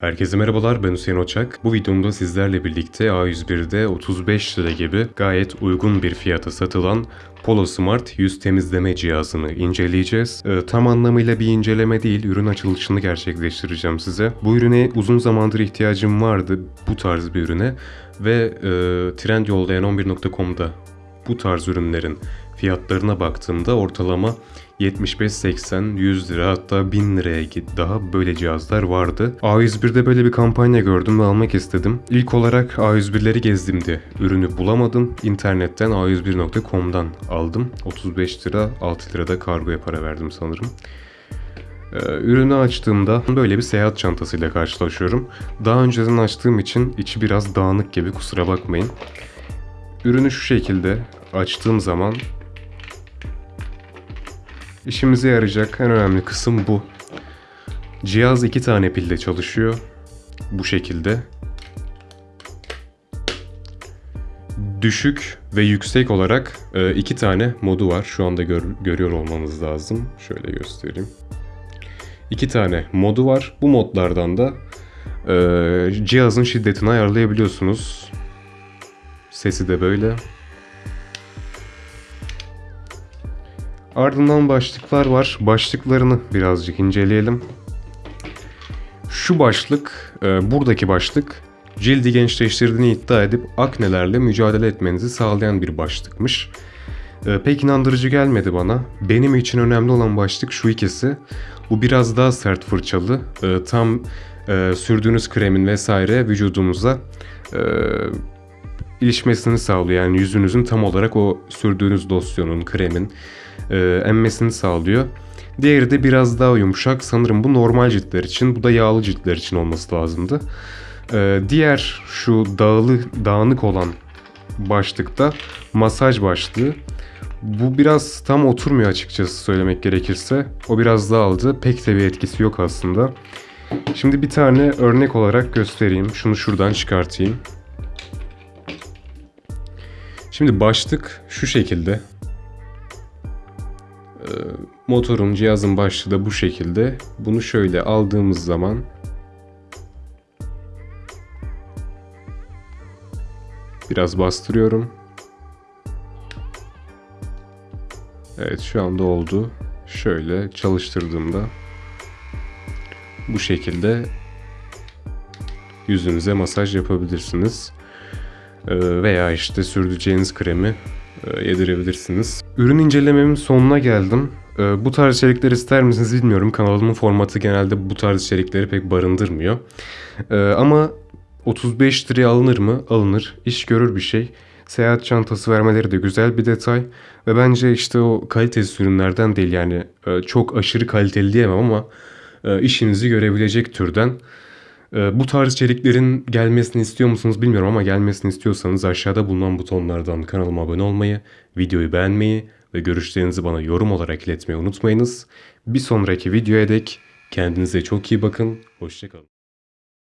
Herkese merhabalar ben Hüseyin Oçak. Bu videomda sizlerle birlikte A101'de 35 lira gibi gayet uygun bir fiyata satılan Polo Smart yüz temizleme cihazını inceleyeceğiz. Ee, tam anlamıyla bir inceleme değil, ürün açılışını gerçekleştireceğim size. Bu ürüne uzun zamandır ihtiyacım vardı, bu tarz bir ürüne. Ve e, Trendyol'da 11.com'da bu tarz ürünlerin fiyatlarına baktığımda ortalama 75-80, 100 lira hatta 1000 liraya git daha böyle cihazlar vardı. A101'de böyle bir kampanya gördüm ve almak istedim. İlk olarak A101'leri gezdiğimde ürünü bulamadım. İnternetten a101.com'dan aldım. 35 lira 6 lirada kargoya para verdim sanırım. Ee, ürünü açtığımda böyle bir seyahat çantasıyla karşılaşıyorum. Daha önceden açtığım için içi biraz dağınık gibi kusura bakmayın. Ürünü şu şekilde açtığım zaman işimize yarayacak en önemli kısım bu. Cihaz iki tane pille çalışıyor. Bu şekilde. Düşük ve yüksek olarak e, iki tane modu var. Şu anda gör- görüyor olmanız lazım. Şöyle göstereyim. İki tane modu var. Bu modlardan da e, cihazın şiddetini ayarlayabiliyorsunuz. Sesi de böyle. Ardından başlıklar var. Başlıklarını birazcık inceleyelim. Şu başlık, e, buradaki başlık cildi gençleştirdiğini iddia edip aknelerle mücadele etmenizi sağlayan bir başlıkmış. E, pek inandırıcı gelmedi bana. Benim için önemli olan başlık şu ikisi. Bu biraz daha sert fırçalı. E, tam e, sürdüğünüz kremin vesaire vücudumuza e, ilişmesini sağlıyor. Yani yüzünüzün tam olarak o sürdüğünüz losyonun, kremin e, emmesini sağlıyor. Diğeri de biraz daha yumuşak. Sanırım bu normal ciltler için, bu da yağlı ciltler için olması lazımdı. E, diğer şu dağılı, dağınık olan başlıkta masaj başlığı. Bu biraz tam oturmuyor açıkçası söylemek gerekirse. O biraz dağıldı. Pek de bir etkisi yok aslında. Şimdi bir tane örnek olarak göstereyim. Şunu şuradan çıkartayım. Şimdi başlık şu şekilde. Ee, motorun, cihazın başlığı da bu şekilde. Bunu şöyle aldığımız zaman biraz bastırıyorum. Evet şu anda oldu. Şöyle çalıştırdığımda bu şekilde yüzünüze masaj yapabilirsiniz. Ee, veya işte sürdüreceğiniz kremi e, yedirebilirsiniz. Ürün incelememin sonuna geldim. Ee, Bu tarz içerikler ister misiniz bilmiyorum. Kanalımın formatı genelde bu tarz içerikleri pek barındırmıyor. Ee, Ama 35 liraya alınır mı? Alınır. İş görür bir şey. Seyahat çantası vermeleri de güzel bir detay. Ve bence işte o kalitesiz ürünlerden değil yani e, çok aşırı kaliteli diyemem ama e, işinizi görebilecek türden. E, Bu tarz içeriklerin gelmesini istiyor musunuz bilmiyorum ama gelmesini istiyorsanız aşağıda bulunan butonlardan kanalıma abone olmayı, videoyu beğenmeyi ve görüşlerinizi bana yorum olarak iletmeyi unutmayınız. Bir sonraki videoya dek kendinize çok iyi bakın, hoşçakalın.